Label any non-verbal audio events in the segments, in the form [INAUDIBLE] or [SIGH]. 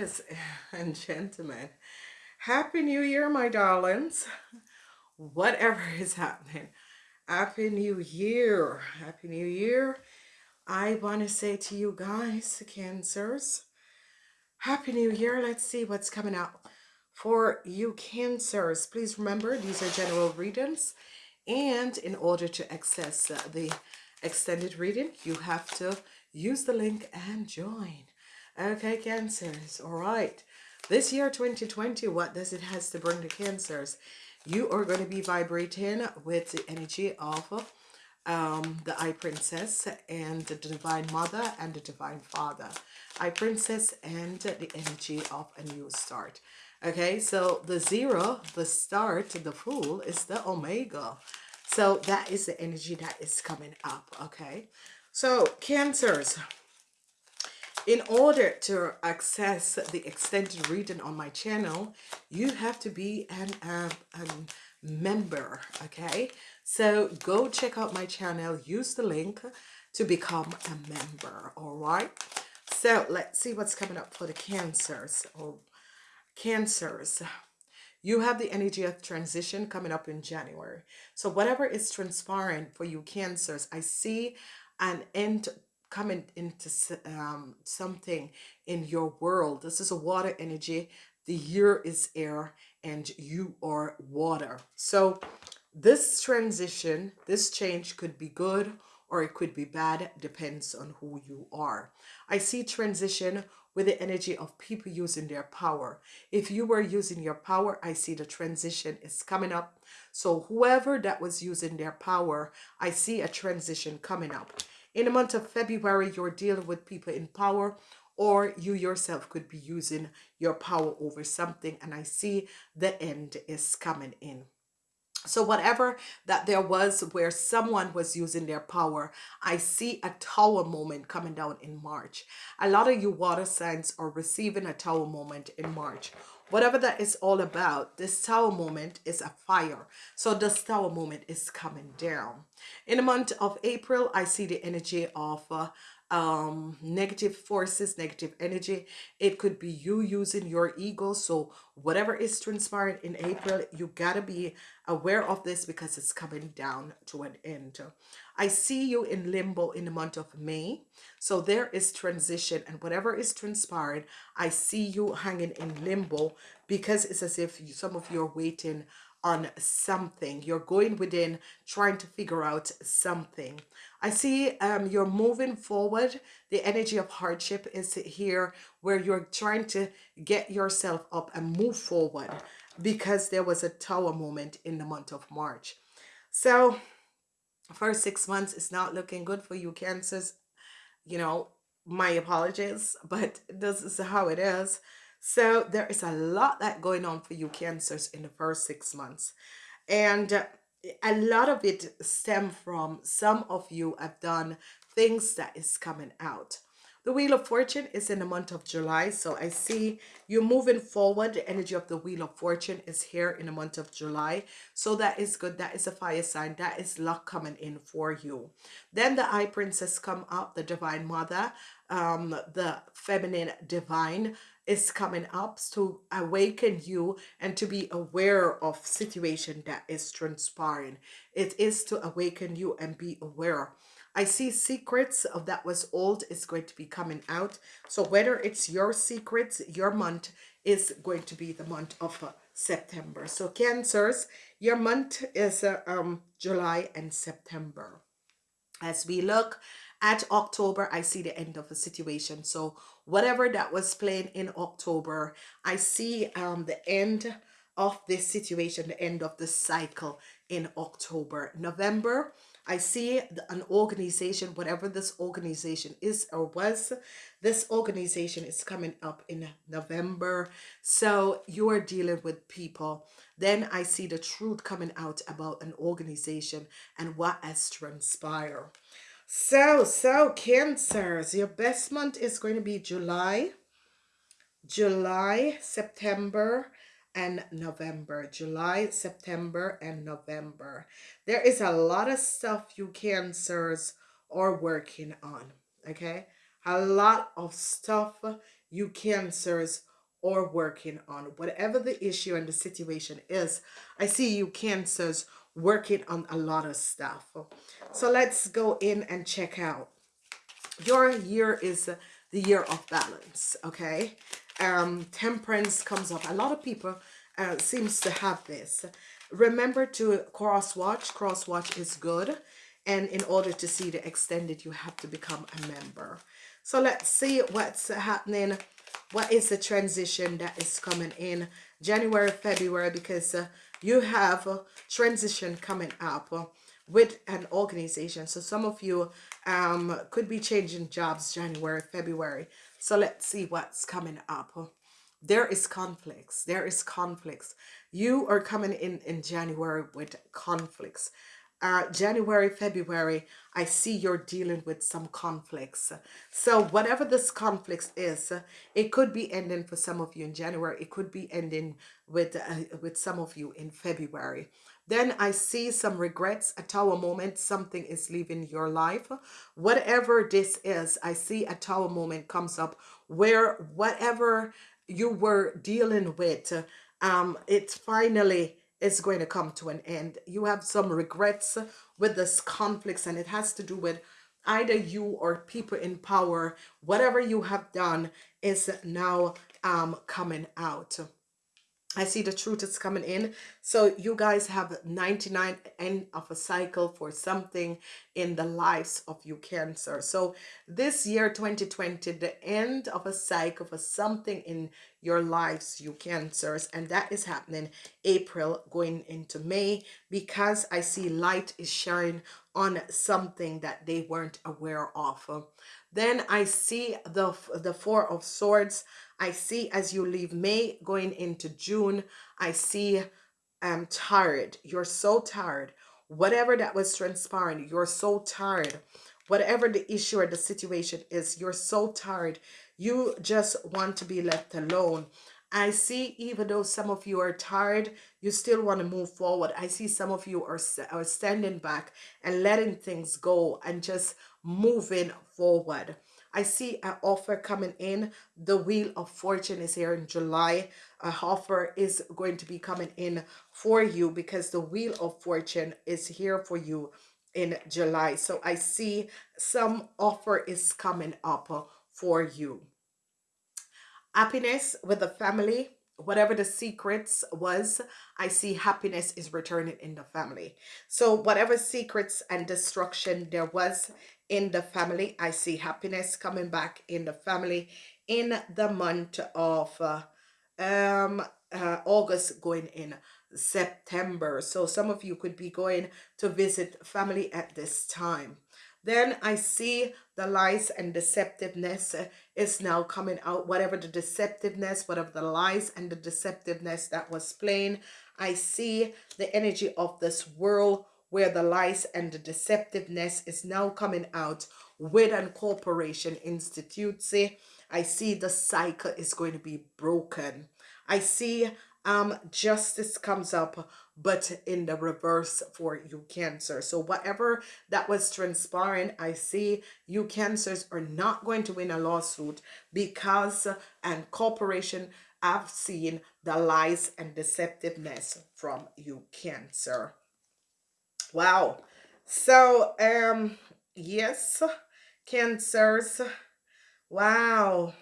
[LAUGHS] and gentlemen. Happy New Year, my darlings. [LAUGHS] Whatever [LAUGHS] is happening. Happy New Year. Happy New Year. I want to say to you guys, Cancers, Happy New Year. Let's see what's coming up for you Cancers. Please remember, these are general readings. And in order to access uh, the extended reading, you have to use the link and join. Okay, Cancers. All right. This year, 2020, what does it has to bring to Cancers? You are going to be vibrating with the energy of um, the High Princess and the Divine Mother and the Divine Father. High Princess and the energy of a new start. Okay, so the zero, the start, the Fool is the Omega. So that is the energy that is coming up. Okay, so Cancers in order to access the extended reading on my channel you have to be an um, member okay? So go check out my channel use the link to become a member all right? So let's see what's coming up for the cancers or cancers. You have the energy of transition coming up in January. So whatever is transpiring for you cancers I see an end coming into um, something in your world. This is a water energy. The year is air and you are water. So this transition, this change could be good or it could be bad, depends on who you are. I see transition with the energy of people using their power. If you were using your power, I see the transition is coming up. So whoever that was using their power, I see a transition coming up. In the month of February, you're dealing with people in power or you yourself could be using your power over something and I see the end is coming in. So whatever that there was where someone was using their power, I see a tower moment coming down in March. A lot of you water signs are receiving a tower moment in March whatever that is all about this tower moment is a fire. So this tower moment is coming down. In the month of april i see the energy of uh, um negative forces negative energy. It could be you using your ego. So whatever is transpiring in april you gotta be aware of this because it's coming down to an end i see you in limbo in the month of may. So there is transition and whatever is transpiring i see you hanging in limbo because it's as if you, some of you are waiting on something. You're going within trying to figure out something. I see um you're moving forward. The energy of hardship is here where you're trying to get yourself up and move forward because there was a tower moment in the month of march. So first six months is not looking good for you cancers you know my apologies but this is how it is so there is a lot that going on for you cancers in the first six months. And uh, a lot of it stem from some of you have done things that is coming out. The Wheel of Fortune is in the month of July. So I see you moving forward. The energy of the Wheel of Fortune is here in the month of July. So that is good. That is a fire sign. That is luck coming in for you. Then the High Princess come up, the Divine Mother, um, the Feminine Divine is coming up to awaken you and to be aware of situation that is transpiring. It is to awaken you and be aware. I see secrets of that was old is going to be coming out. So whether it's your secrets, your month is going to be the month of uh, September. So Cancers, your month is uh, um, July and September. As we look at October, I see the end of a situation. So whatever that was playing in October, I see um, the end of this situation, the end of the cycle in October. November, I see an organization, whatever this organization is or was, this organization is coming up in November. So you are dealing with people. Then I see the truth coming out about an organization and what has transpired. So, so Cancers, your best month is going to be July, July, September, and November. July, September, and November. There is a lot of stuff you Cancers are working on, okay? A lot of stuff you Cancers or working on. Whatever the issue and the situation is, I see you cancers working on a lot of stuff. So let's go in and check out. Your year is the year of balance, okay? Um, temperance comes up. A lot of people uh, seems to have this. Remember to cross watch. Cross watch is good. And in order to see the extended, you have to become a member. So let's see what's happening. What is the transition that is coming in January, February? Because uh, you have a transition coming up with an organization. So some of you um, could be changing jobs January, February. So let's see what's coming up. There is conflicts. There is conflicts. You are coming in in January with conflicts uh, January, February, I see you're dealing with some conflicts. So whatever this conflicts is, it could be ending for some of you in January. It could be ending with, uh, with some of you in February. Then I see some regrets, a tower moment, something is leaving your life. Whatever this is, I see a tower moment comes up where whatever you were dealing with, um, it finally is going to come to an end. You have some regrets with this conflicts and it has to do with either you or people in power. Whatever you have done is now um, coming out. I see the truth is coming in. So you guys have 99 end of a cycle for something in the lives of you cancer. So this year 2020, the end of a cycle for something in your lives, you cancers. And that is happening April going into May because I see light is shining on something that they weren't aware of. Then I see the, the Four of Swords. I see as you leave May going into June, I see I'm um, tired. You're so tired. Whatever that was transpiring, you're so tired. Whatever the issue or the situation is, you're so tired. You just want to be left alone. I see even though some of you are tired, you still want to move forward. I see some of you are, are standing back and letting things go and just moving forward. I see an offer coming in. The Wheel of Fortune is here in July. A offer is going to be coming in for you because the Wheel of Fortune is here for you in July. So I see some offer is coming up for you happiness with the family whatever the secrets was i see happiness is returning in the family. So whatever secrets and destruction there was in the family i see happiness coming back in the family in the month of uh, um uh, august going in september. So some of you could be going to visit family at this time then I see the lies and deceptiveness uh, is now coming out. Whatever the deceptiveness, whatever the lies and the deceptiveness that was playing, I see the energy of this world where the lies and the deceptiveness is now coming out with an corporation institute. See, I see the cycle is going to be broken. I see um justice comes up but in the reverse for you cancer. So whatever that was transpiring i see you cancers are not going to win a lawsuit because and corporation have seen the lies and deceptiveness from you cancer. Wow. So um yes cancers. Wow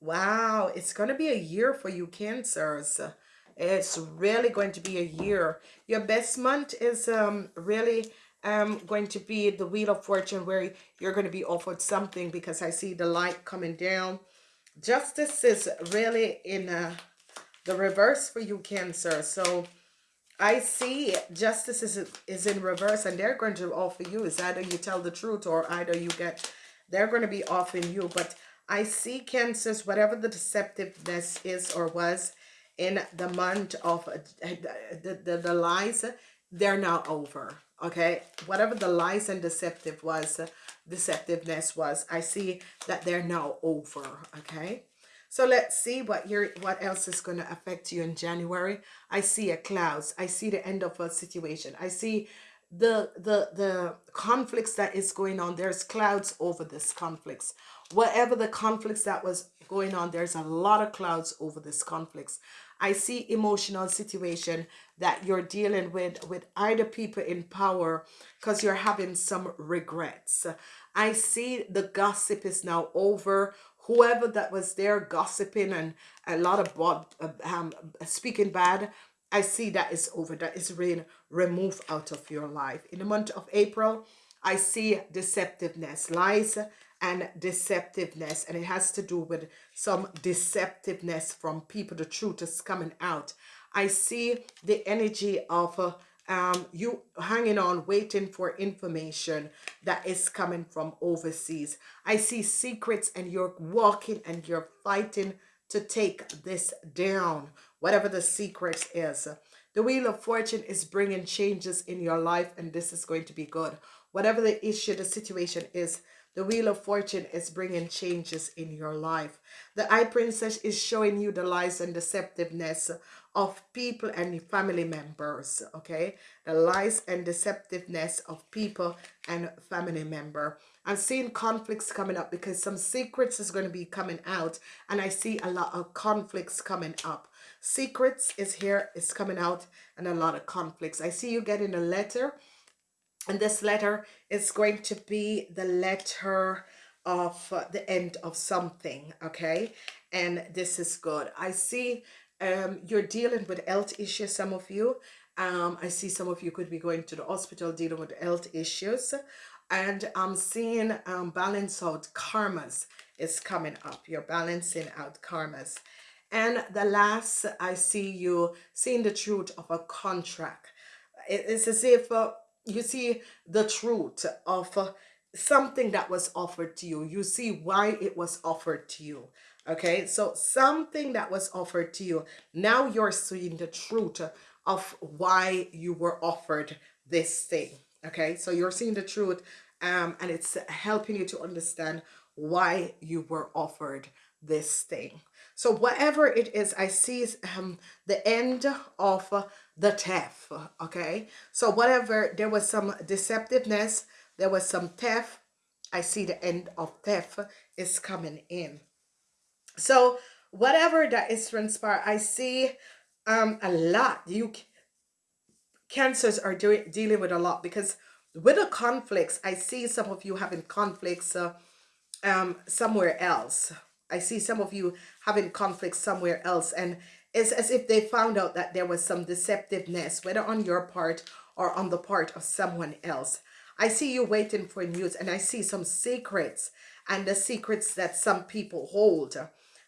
Wow, it's going to be a year for you cancers. It's really going to be a year. Your best month is um really um going to be the Wheel of Fortune where you're going to be offered something because I see the light coming down. Justice is really in uh, the reverse for you cancer. So I see justice is, is in reverse and they're going to offer you is either you tell the truth or either you get they're going to be offering you but I see cancers, whatever the deceptiveness is or was in the month of uh, the, the, the lies, they're now over. Okay. Whatever the lies and deceptive was, deceptiveness was, I see that they're now over. Okay. So let's see what your what else is going to affect you in January. I see a clouds. I see the end of a situation. I see the the the conflicts that is going on there's clouds over this conflicts whatever the conflicts that was going on there's a lot of clouds over this conflicts i see emotional situation that you're dealing with with either people in power because you're having some regrets i see the gossip is now over whoever that was there gossiping and a lot of bad, um, speaking bad I see that is over. That is being removed out of your life. In the month of April, I see deceptiveness, lies and deceptiveness. And it has to do with some deceptiveness from people. The truth is coming out. I see the energy of uh, um, you hanging on, waiting for information that is coming from overseas. I see secrets and you're walking and you're fighting to take this down whatever the secret is. The Wheel of Fortune is bringing changes in your life and this is going to be good. Whatever the issue, the situation is, the Wheel of Fortune is bringing changes in your life. The High Princess is showing you the lies and deceptiveness of people and family members, okay? The lies and deceptiveness of people and family member. I'm seeing conflicts coming up because some secrets is going to be coming out and I see a lot of conflicts coming up. Secrets is here, is coming out and a lot of conflicts. I see you getting a letter and this letter is going to be the letter of uh, the end of something, okay? And this is good. I see um, you're dealing with health issues, some of you. Um, I see some of you could be going to the hospital dealing with health issues. And I'm seeing um, balance out karmas is coming up. You're balancing out karmas. And the last, I see you seeing the truth of a contract. It's as if uh, you see the truth of uh, something that was offered to you. You see why it was offered to you. Okay, so something that was offered to you. Now you're seeing the truth of why you were offered this thing. Okay, so you're seeing the truth um, and it's helping you to understand why you were offered this thing. So whatever it is, I see um, the end of the theft, okay? So whatever, there was some deceptiveness, there was some theft, I see the end of theft is coming in. So whatever that is transpired, I see um, a lot. You cancers are doing dealing with a lot because with the conflicts, I see some of you having conflicts uh, um, somewhere else I see some of you having conflicts somewhere else and it's as if they found out that there was some deceptiveness, whether on your part or on the part of someone else. I see you waiting for news and I see some secrets and the secrets that some people hold.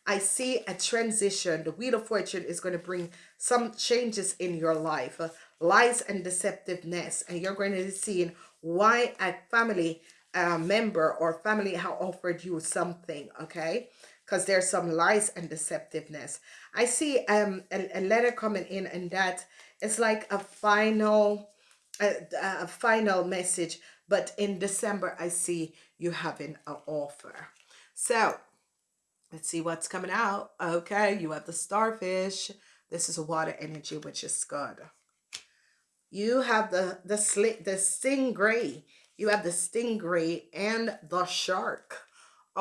I see a transition. The Wheel of Fortune is going to bring some changes in your life, lies and deceptiveness. And you're going to be seeing why a family uh, member or family have offered you something, okay? Because there's some lies and deceptiveness. I see um a, a letter coming in and that it's like a final a, a final message but in December I see you having an offer. So let's see what's coming out. Okay, you have the starfish. This is a water energy, which is good. You have the the slit the stingray. You have the stingray and the shark.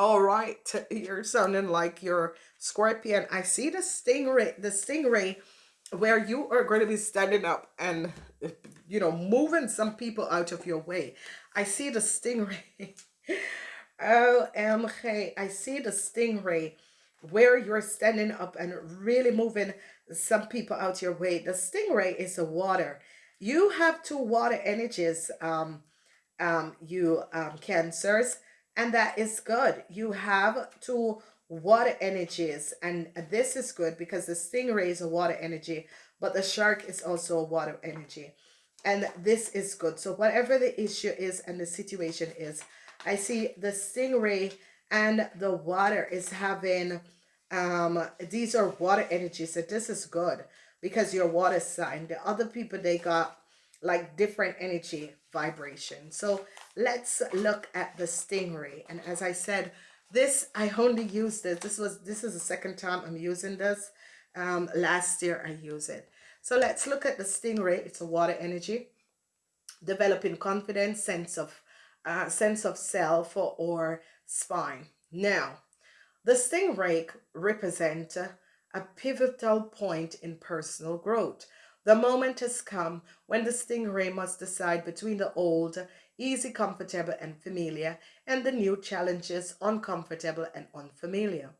All right, you're sounding like you're scorpion. I see the stingray, the stingray where you are going to be standing up and, you know, moving some people out of your way. I see the stingray. [LAUGHS] OMG, I see the stingray where you're standing up and really moving some people out your way. The stingray is the water. You have two water energies, um, um, you um, cancers and that is good. You have two water energies and this is good because the stingray is a water energy but the shark is also a water energy and this is good so whatever the issue is and the situation is I see the stingray and the water is having um these are water energies so this is good because your water sign the other people they got like different energy vibration. So let's look at the stingray. And as I said, this, I only used this. This was, this is the second time I'm using this. Um, last year I used it. So let's look at the stingray. It's a water energy. developing confidence, sense of uh, sense of self or spine. Now, the stingray represent a pivotal point in personal growth. The moment has come when the stingray must decide between the old, easy, comfortable, and familiar, and the new challenges, uncomfortable and unfamiliar.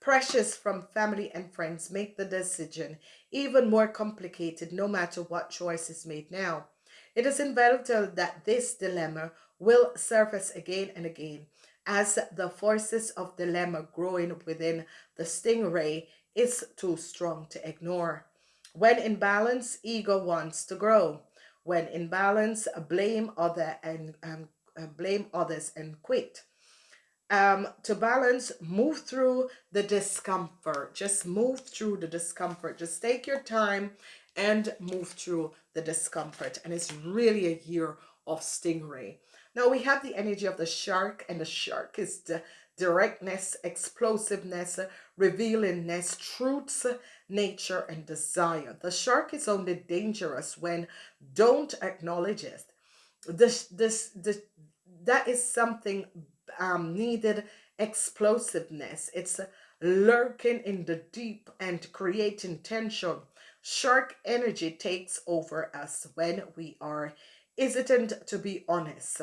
Pressures from family and friends make the decision even more complicated no matter what choice is made now. It is inevitable that this dilemma will surface again and again as the forces of dilemma growing within the stingray is too strong to ignore. When in balance, ego wants to grow. When in balance, blame other and um, blame others and quit um, to balance, move through the discomfort. Just move through the discomfort. Just take your time and move through the discomfort. And it's really a year of stingray. Now we have the energy of the shark, and the shark is the directness, explosiveness, revealingness, truths, nature, and desire. The shark is only dangerous when don't acknowledge it. This, this, this, that is something um, needed explosiveness. It's lurking in the deep and creating tension. Shark energy takes over us when we are hesitant to be honest.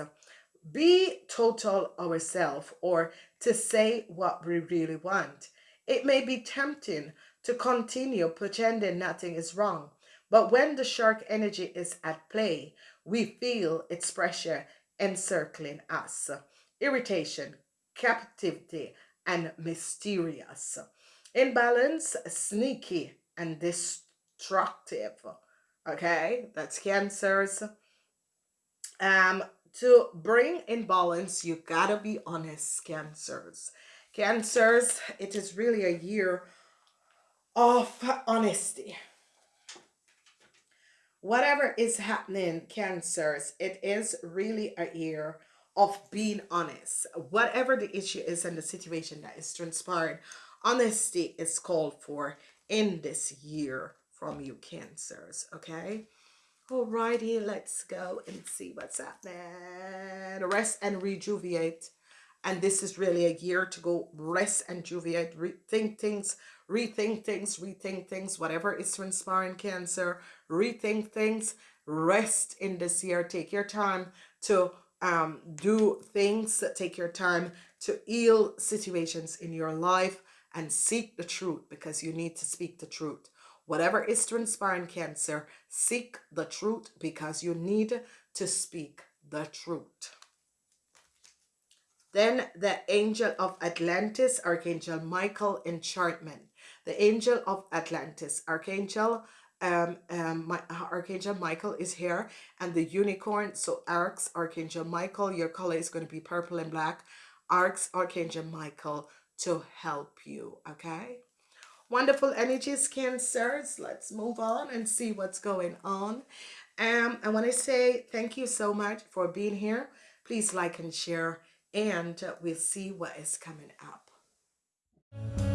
Be total ourselves or to say what we really want. It may be tempting to continue pretending nothing is wrong, but when the shark energy is at play, we feel its pressure encircling us irritation, captivity, and mysterious. Imbalance, sneaky, and destructive. Okay, that's cancers. Um, to bring in balance, you gotta be honest, cancers. Cancers, it is really a year of honesty. Whatever is happening, cancers, it is really a year of being honest. Whatever the issue is and the situation that is transpired, honesty is called for in this year from you cancers, okay? Alrighty, let's go and see what's happening. Rest and rejuvenate. And this is really a year to go rest and rejuvenate, rethink things, rethink things, rethink things, whatever is transpiring cancer, rethink things, rest in this year. Take your time to um, do things take your time to heal situations in your life and seek the truth because you need to speak the truth. Whatever is transpiring cancer, seek the truth because you need to speak the truth. Then the angel of Atlantis, Archangel Michael, enchantment. The angel of Atlantis, Archangel um, um, my, Archangel Michael is here and the unicorn. So Arcs, Archangel Michael, your color is going to be purple and black. Arcs, Archangel Michael to help you. Okay. Wonderful energies, Cancers. Let's move on and see what's going on. Um, I want to say thank you so much for being here. Please like and share and we'll see what is coming up.